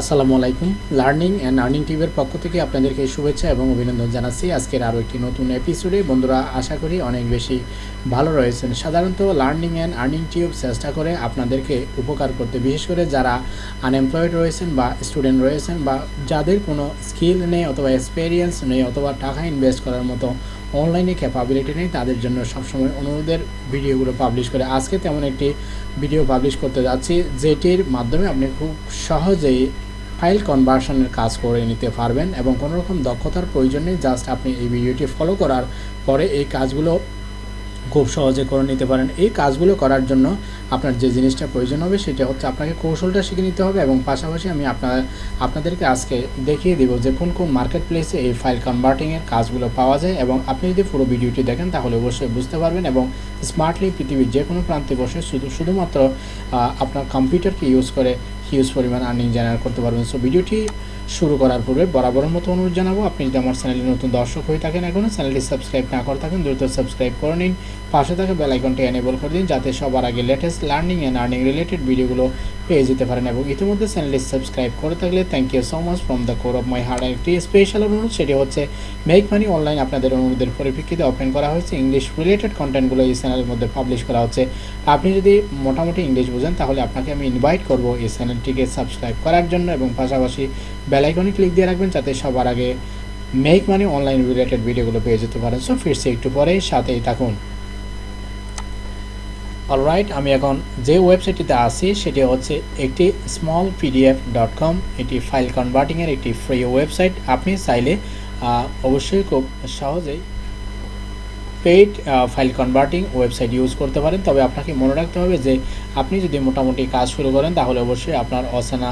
আসসালামু আলাইকুম। Learning and earning টিভির পক্ষ থেকে আপনাদেরকে শুভেচ্ছা এবং অভিনন্দন জানাচ্ছি। আজকের আরও একটি নতুন এপিসোডে বন্ধুরা, আশা করি অনেক বেশি ভালো রয়েছেন। সাধারণত লার্নিং অ্যান্ড আর্নিং টিউব চেষ্টা করে আপনাদেরকে উপকার করতে, বিশেষ করে যারা আনএমপ্লয়েড রয়েছেন বা স্টুডেন্ট রয়েছেন বা যাদের কোনো স্কিল নেই অথবা এক্সপিরিয়েন্স নেই অথবা টাকা ইনভেস্ট করার মতো অনলাইনে ক্যাপাবিলিটি নেই, তাদের জন্য সবসময় অনুরোধের ভিডিওগুলো পাবলিশ করে। আজকে তেমন একটি ভিডিও পাবলিশ করতে যাচ্ছি, যেটির মাধ্যমে আপনি খুব সহজেই ফাইল কনভার্সনের কাজ করে নিতে পারবেন এবং কোনো রকম দক্ষতার প্রয়োজন নেই জাস্ট আপনি এই ভিডিওটি ফলো করার পরে এই কাজগুলো খুব সহজে করে নিতে পারেন। এই কাজগুলো করার জন্য আপনার যে জিনিসটা প্রয়োজন হবে সেটা হচ্ছে আপনাকে কৌশলটা শিখে নিতে হবে এবং পাশাপাশি আমি আপনার, আপনাদেরকে আজকে দেখিয়ে দিব যে কোন কোন মার্কেট প্লেসে এই ফাইল কনভার্টিংয়ের কাজগুলো পাওয়া যায় এবং আপনি যদি পুরো ভিডিওটি দেখেন তাহলে অবশ্যই বুঝতে পারবেন এবং স্মার্টলি পৃথিবীর যে কোনো প্রান্তে বসে শুধু, শুধুমাত্র আপনার কম্পিউটারকে ইউজ করে হিউজ পরিমাণ আর্নিং জেনারেট করতে পারবেন। সো ভিডিওটি শুরু করার পূর্বে বরাবরের মতো অনুরোধ জানাব, আপনি যদি আমার চ্যানেলে নতুন দর্শক হয়ে থাকেন এখনও চ্যানেলটি সাবস্ক্রাইব না করে থাকেন, দ্রুত সাবস্ক্রাইব করে নিন। পাশে থাকা বেল আইকনটি এনেবল করে দিন যাতে সবার আগে latest learning and earning related ভিডিওগুলো পেয়ে যেতে পারেন এবং ইতিমধ্যে চ্যানেলটি সাবস্ক্রাইব করে থাকলে thank you so much from the core of my heart একটি স্পেশাল অনুরোধ, সেটি হচ্ছে মেক মানি অনলাইন আপনাদের অনুরোধের পরিপ্রেক্ষিতে ওপেন করা হয়েছে ইংলিশ রিলেটেড কন্টেন্টগুলো এই চ্যানেলের মধ্যে পাবলিশ করা হচ্ছে। আপনি যদি মোটামুটি ইংলিশ বোঝেন, তাহলে আপনাকে আমি ইনভাইট করব এই চ্যানেলটিকে সাবস্ক্রাইব করার জন্য এবং পাশাপাশি বেলাইকনে ক্লিক দিয়ে রাখবেন, যাতে সবার আগে মেক মানি অনলাইন রিলেটেড ভিডিওগুলো পেয়ে যেতে পারেন। সো ফিরছি একটু পরেই সাথেই থাকুন। অলরাইট আমি এখন যে ওয়েবসাইটটিতে আছি, সেটি হচ্ছে একটি স্মল পিডিএফ ডট কম এটি ফাইল কনভার্টিংয়ের একটি ফ্রি ওয়েবসাইট আপনি চাইলে অবশ্যই খুব সহজেই paid file converting website use করতে পারেন। তবে আপনাকে মনে রাখতে হবে যে, আপনি যদি মোটামুটি কাজ শুরু করেন, তাহলে অবশ্যই আপনার অচেনা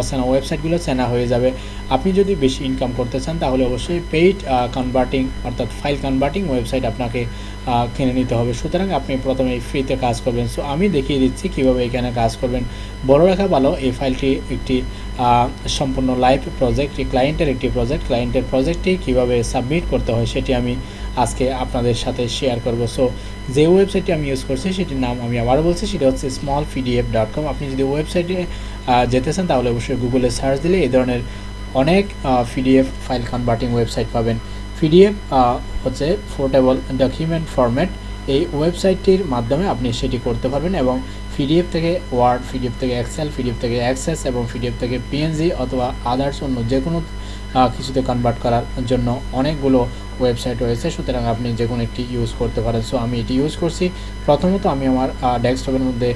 অচেনা ওয়েবসাইটগুলো চেনা হয়ে যাবে। আপনি যদি বেশি ইনকাম করতে চান, তাহলে অবশ্যই পেইড কনভার্টিং, অর্থাৎ ফাইল কনভার্টিং ওয়েবসাইট আপনাকে কিনে নিতে হবে। সুতরাং আপনি প্রথমে ফ্রিতে কাজ করবেন। সো আমি দেখিয়ে দিচ্ছি কীভাবে এখানে কাজ করবেন। বড় রেখা ভালো, এই ফাইলটি একটি সম্পূর্ণ লাইভ প্রজেক্ট ক্লায়েন্টের একটি প্রজেক্ট ক্লায়েন্টের প্রজেক্টটি কীভাবে সাবমিট করতে হয়, সেটি আমি আজকে আপনাদের সাথে শেয়ার করব। সো যে ওয়েবসাইটটি আমি ইউজ করছি, সেটির নাম আমি আবারও বলছি, সেটা হচ্ছে স্মল পিডিএফ ডট কম আপনি যদি ওয়েবসাইটে যেতে চান, তাহলে অবশ্যই গুগলে সার্চ দিলে এই ধরনের অনেক পিডিএফ ফাইল কনভার্টিং ওয়েবসাইট পাবেন। পিডিএফ হচ্ছে পোর্টেবল ডকুমেন্ট ফরম্যাট এই ওয়েবসাইটটির মাধ্যমে আপনি সেটি করতে পারবেন এবং পিডিএফ থেকে ওয়ার্ড পিডিএফ থেকে এক্সেল পিডিএফ থেকে অ্যাক্সেস এবং পিডিএফ থেকে পিএনজি অথবা আদার্স অন্য যে কোনো কিছুতে কনভার্ট করার জন্য অনেকগুলো ওয়েবসাইট রয়েছে। সুতরাং আপনি যে কোনো একটি ইউজ করতে পারেন। সো আমি এটি ইউজ করছি। প্রথমত আমি আমার ডেস্কটপের মধ্যে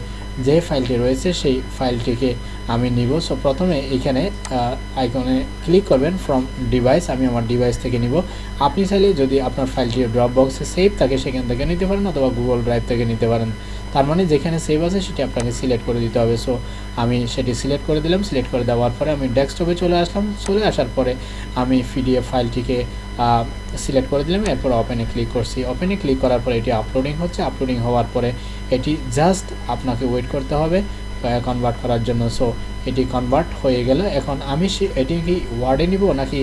যে ফাইলটি রয়েছে, সেই ফাইলটিকে আমি নিব। সো প্রথমে এখানে আইকনে ক্লিক করবেন ফ্রম ডিভাইস আমি আমার ডিভাইস থেকে নিব। আপনি চাইলে যদি আপনার ফাইলটি ড্রপ বক্সে সেভ থাকে, সেখান থেকে নিতে পারেন, অথবা গুগল ড্রাইভ থেকে নিতে পারেন। তার মানে যেখানে সেভ আছে সেটি আপনাকে সিলেক্ট করে দিতে হবে। সো আমি সেটি সিলেক্ট করে দিলাম সিলেক্ট করে দেওয়ার পরে আমি ডেস্কটপে চলে আসলাম। চলে আসার পরে আমি পিডিএফ ফাইলটিকে সিলেক্ট করে দিলাম। এরপর ওপেনে ক্লিক করছি। ওপেনে ক্লিক করার পরে এটি আপলোডিং হচ্ছে। আপলোডিং হওয়ার পরে এটি জাস্ট আপনাকে ওয়েট করতে হবে কনভার্ট করার জন্য। সো এটি কনভার্ট হয়ে গেল। এখন আমি এটি কি ওয়ার্ডে নিব নাকি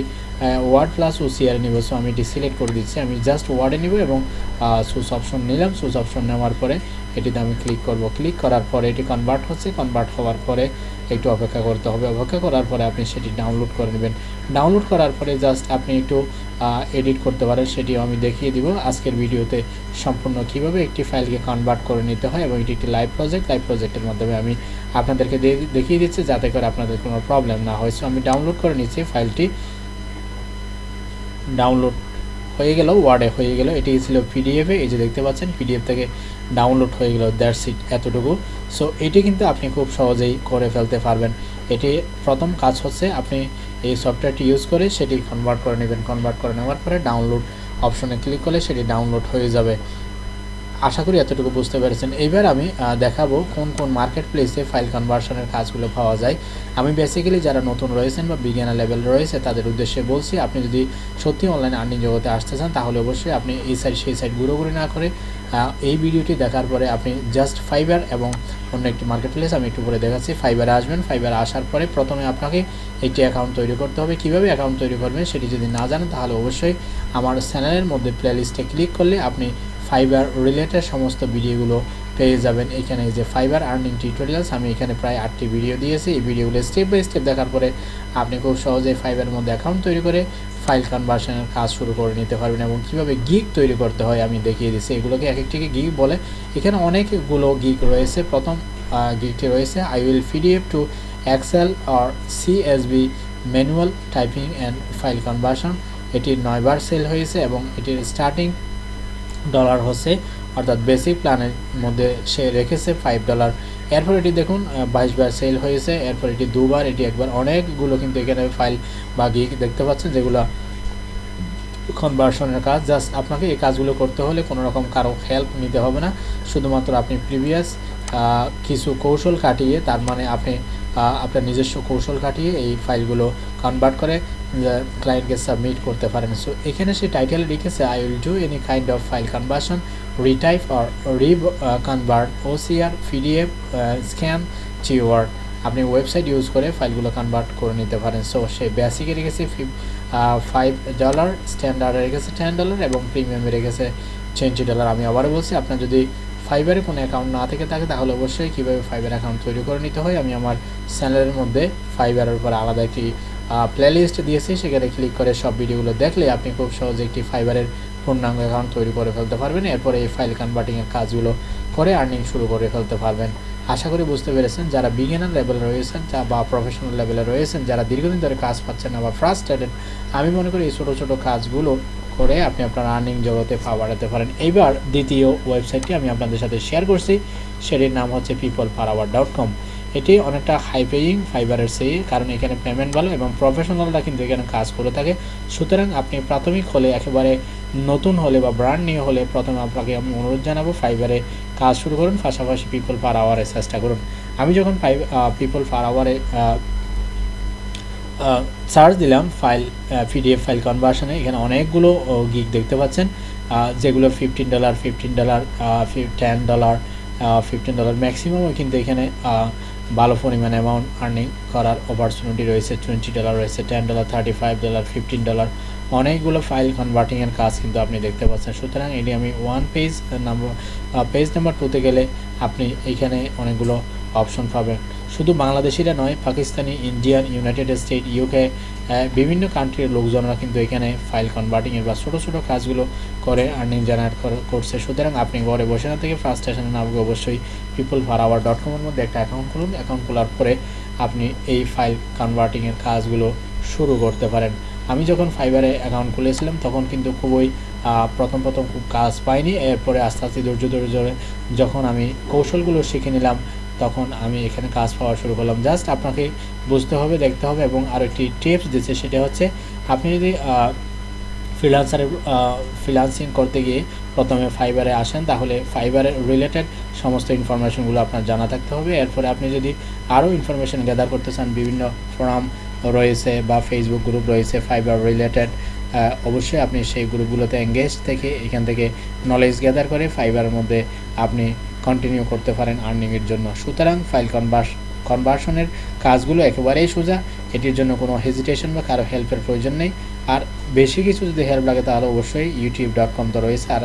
ওয়ার্ড প্লাস ওসিআর নিব সো আমি এটি সিলেক্ট করে দিচ্ছি। আমি জাস্ট ওয়ার্ডে নিব এবং সুস অপশন নিলাম। সুস অপশন নেওয়ার পরে এটিতে আমি ক্লিক করব। ক্লিক করার পরে এটি কনভার্ট হচ্ছে। কনভার্ট হওয়ার পরে একটু অপেক্ষা করতে হবে। অপেক্ষা করার পরে আপনি সেটি ডাউনলোড করে নেবেন। ডাউনলোড করার পরে জাস্ট আপনি একটু এডিট করতে পারেন। সেটিও আমি দেখিয়ে দিব। আজকের ভিডিওতে সম্পূর্ণ কীভাবে একটি ফাইলকে কনভার্ট করে নিতে হয় এবং এটি একটি লাইভ প্রজেক্ট লাইভ প্রজেক্টের মাধ্যমে আমি আপনাদেরকে দেখিয়ে দিচ্ছি যাতে করে আপনাদের কোনো প্রবলেম না হয়। সো আমি ডাউনলোড করে নিচ্ছি ফাইলটি ডাউনলোড হয়ে গেল ওয়ার্ডে হয়ে গেল এটি ছিল পিডিএফে এই যে দেখতে পাচ্ছেন পিডিএফ থেকে ডাউনলোড হয়ে গেল দ্যাট সিট এতটুকু। সো এটি কিন্তু আপনি খুব সহজেই করে ফেলতে পারবেন। এটি প্রথম কাজ হচ্ছে আপনি এই সফটওয়্যারটি ইউজ করে সেটি কনভার্ট করে নেবেন। কনভার্ট করে নেওয়ার পরে ডাউনলোড অপশনে ক্লিক করলে সেটি ডাউনলোড হয়ে যাবে। আশা করি এতটুকু বুঝতে পেরেছেন। এবার আমি দেখাবো কোন কোন মার্কেট প্লেসে ফাইল কনভার্সনের কাজগুলো পাওয়া যায়। আমি বেসিক্যালি যারা নতুন রয়েছেন বা বিজ্ঞানের লেভেল রয়েছে, তাদের উদ্দেশ্যে বলছি, আপনি যদি সত্যি অনলাইন আর্নিং জগতে আসতে চান, তাহলে অবশ্যই আপনি এই সাইড সেই সাইড ঘুরোঘুরি না করে এই ভিডিওটি দেখার পরে আপনি জাস্ট ফাইবার এবং অন্য একটি মার্কেট প্লেস আমি একটু পরে দেখাচ্ছি। ফাইবারে আসবেন ফাইবারে আসার পরে প্রথমে আপনাকে একটি অ্যাকাউন্ট তৈরি করতে হবে। কীভাবে অ্যাকাউন্ট তৈরি করবেন সেটি যদি না জানেন, তাহলে অবশ্যই আমার চ্যানেলের মধ্যে প্লে লিস্টে ক্লিক করলে আপনি ফাইবার রিলেটেড সমস্ত ভিডিওগুলো পেয়ে যাবেন এখানে যে ফাইবার আর্নিং টিউটোরিয়ালস আমি এখানে প্রায় আটটি ভিডিও দিয়েছি। এই ভিডিওগুলো স্টেপ বাই স্টেপ দেখার পরে আপনি খুব সহজেই ফাইবারের মধ্যে অ্যাকাউন্ট তৈরি করে ফাইল কনভার্সনের কাজ শুরু করে নিতে পারবেন এবং কীভাবে গিগ তৈরি করতে হয় আমি দেখিয়ে দিচ্ছি। এগুলোকে এক একটিকে গিগ বলে। এখানে অনেকগুলো গিগ রয়েছে। প্রথম গিগটি রয়েছে I will PDF to Excel or CSV manual typing and file conversion এটি নয়বার সেল হয়েছে এবং এটির স্টার্টিং ডলার হচ্ছে, অর্থাৎ বেসিক প্ল্যানের মধ্যে সে রেখেছে ফাইভ ডলার এরপর এটি দেখুন বাইশ বার সেল হয়েছে, এরপর এটি দুবার, এটি একবার অনেকগুলো কিন্তু এখানে ফাইল বা গিক দেখতে পাচ্ছেন, যেগুলো কনভার্সনের কাজ। জাস্ট আপনাকে এই কাজগুলো করতে হলে কোনো রকম কারও হেল্প নিতে হবে না। শুধুমাত্র আপনি প্রিভিয়াস কিছু কৌশল কাটিয়ে তার মানে আপনি আপনার নিজস্ব কৌশল কাটিয়ে এই ফাইলগুলো কনভার্ট করে ক্লায়েন্টকে সাবমিট করতে পারেন। সো এখানে সে টাইটেলে লিখেছে I will do any kind of file conversion retype or re convert OCR PDF scan চিওয়ার্ড আপনি ওয়েবসাইট ইউজ করে ফাইলগুলো কনভার্ট করে নিতে পারেন। সো সে বেসিকে রেখেছে ফাইভ ডলার স্ট্যান্ডার্ডে রেখেছে টেন ডলার এবং প্রিমিয়ামে রেখেছে টোয়েন্টি ডলার আমি আবারও বলছি, আপনার যদি ফাইবারে কোনো অ্যাকাউন্ট না থেকে থাকে, তাহলে অবশ্যই কীভাবে ফাইবার অ্যাকাউন্ট তৈরি করে নিতে হয়? আমি আমার চ্যানেলের মধ্যে ফাইবারের উপর আলাদা একটি প্লেলিস্ট দিয়েছি। সেখানে ক্লিক করে সব ভিডিওগুলো দেখলে আপনি খুব সহজে একটি ফাইবারের পূর্ণাঙ্গ অ্যাকাউন্ট তৈরি করে ফেলতে পারবেন। এরপরে এই ফাইল কনভার্টিংয়ের কাজগুলো করে আর্নিং শুরু করে ফেলতে পারবেন। আশা করি বুঝতে পেরেছেন। যারা বিগিনার লেভেলে রয়েছেন, যা বা প্রফেশনাল লেভেলে রয়েছেন, যারা দীর্ঘদিন ধরে কাজ পাচ্ছেন না বা ফ্রাস্ট্রেটেড আমি মনে করি এই ছোটো ছোটো কাজগুলো করে আপনি আপনার আর্নিং জগতে পা বাড়াতে পারেন। এইবার দ্বিতীয় ওয়েবসাইটটি আমি আপনাদের সাথে শেয়ার করছি, সেটির নাম হচ্ছে পিপল পাওয়ার ডট কম এটি অনেকটা হাই পেয়িং ফাইবারের সেই কারণ এখানে পেমেন্ট ভালো এবং প্রফেশনালরা কিন্তু এখানে কাজ করে থাকে। সুতরাং আপনি প্রাথমিক হলে, একেবারে নতুন হলে বা ব্র্যান্ড নিয়ে হলে প্রথমে আপনাকে আমি অনুরোধ জানাব ফাইবারে কাজ শুরু করুন, পাশাপাশি পিপল পার আওয়ারে চেষ্টা করুন। আমি যখন পিপল পার আওয়ারে সার্চ দিলাম ফাইল পিডিএফ ফাইল কনভার্সনে এখানে অনেকগুলো গিক দেখতে পাচ্ছেন। যেগুলো fifteen dollar fifteen dollar ten dollar fifteen dollar ম্যাক্সিমামও কিন্তু এখানে ভালো পরিমাণ অ্যামাউন্ট আর্নিং করার অপরচুনিটি রয়েছে। টোয়েন্টি ডলার রয়েছে ten dollar thirty five dollar fifteen dollar অনেকগুলো ফাইল কনভার্টিংয়ের কাজ কিন্তু আপনি দেখতে পাচ্ছেন। সুতরাং এটি আমি one page number page number টুতে গেলে আপনি এইখানে অনেকগুলো অপশন পাবেন। শুধু বাংলাদেশিরা নয়, Pakistani, Indian, United State UK বিভিন্ন কান্ট্রির লোকজনরা কিন্তু এখানে ফাইল কনভার্টিংয়ের বা ছোটো ছোটো কাজগুলো করে আর্নিং জেনারেট করছে। সুতরাং আপনি ঘরে বসে না থেকে ফার্স্ট স্টেশনে নামবে অবশ্যই পিপল ফারাওয়ার ডট কমের মধ্যে একটা অ্যাকাউন্ট খুলুন। অ্যাকাউন্ট খোলার পরে আপনি এই ফাইল কনভার্টিংয়ের কাজগুলো শুরু করতে পারেন। আমি যখন ফাইবারে অ্যাকাউন্ট খুলেছিলাম, তখন কিন্তু খুবই প্রথম প্রথম খুব কাজ পাইনি। এরপরে আস্তে আস্তে ধৈর্য ধৈর্য যখন আমি কৌশলগুলো শিখে নিলাম তখন আমি এখানে কাজ পাওয়া শুরু করলাম। জাস্ট আপনাকে বুঝতে হবে, দেখতে হবে এবং আরও একটি টিপস দিচ্ছে, সেটা হচ্ছে আপনি যদি ফ্রিলান্সারের ফ্রিলান্সিং করতে গিয়ে প্রথমে ফাইবারে আসেন, তাহলে ফাইবারের রিলেটেড সমস্ত ইনফরমেশনগুলো আপনার জানা থাকতে হবে। এরপরে আপনি যদি আরও ইনফরমেশন গ্যাদার করতে চান, বিভিন্ন ফোরাম রয়েছে বা ফেসবুক গ্রুপ রয়েছে ফাইবার রিলেটেড অবশ্যই আপনি সেই গ্রুপগুলোতে এঙ্গেজ থেকে, এখান থেকে নলেজ গ্যাদার করে ফাইবারের মধ্যে আপনি কন্টিনিউ করতে পারেন আর্নিংয়ের জন্য। সুতরাং ফাইল কনভার্স কনভার্সনের কাজগুলো একেবারেই সোজা। এটির জন্য কোনো হেজিটেশন বা কারও হেল্পের প্রয়োজন নেই। আর বেশি কিছু যদি হেল্প লাগে তাহলে অবশ্যই ইউটিউব ডট কম তো রয়েছে। আর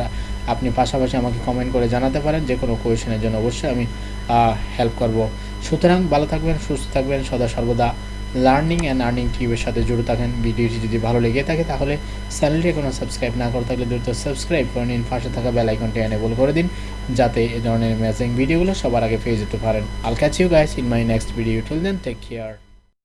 আপনি পাশাপাশি আমাকে কমেন্ট করে জানাতে পারেন। যে কোনো কোয়েশনের জন্য অবশ্যই আমি হেল্প করব। সুতরাং ভালো থাকবেন, সুস্থ থাকবেন। সদা সর্বদা লার্নিং অ্যান্ড আর্নিং টিউবের সাথে জড়িত থাকেন। ভিডিওটি যদি ভালো লেগে থাকে, তাহলে চ্যানেলটি এখনও সাবস্ক্রাইব না করে থাকলে দ্রুত সাবস্ক্রাইব করে নিন। পাশে থাকা বেল আইকনটি এনেবল করে দিন, যাতে এ ধরনের ম্যাচিং ভিডিওগুলো সবার আগে পেয়ে যেতে পারেন। I'll catch you guys in my next video till then take care